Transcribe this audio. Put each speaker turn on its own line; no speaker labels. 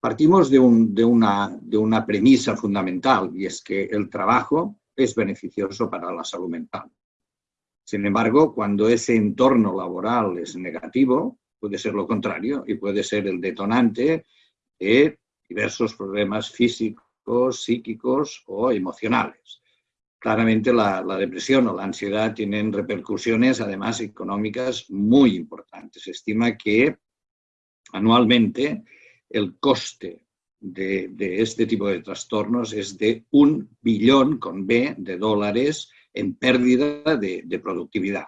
Partimos de, una, premisa fundamental y es que el trabajo es beneficioso para la salud mental. Sin embargo, cuando ese entorno laboral es negativo, puede ser lo contrario y puede ser el detonante de diversos problemas físicos, psíquicos o emocionales. Claramente la, depresión o la ansiedad tienen repercusiones, además económicas, muy importantes. Se estima que anualmente el coste de, este tipo de trastornos es de un billón con B de dólares en pérdida de, productividad.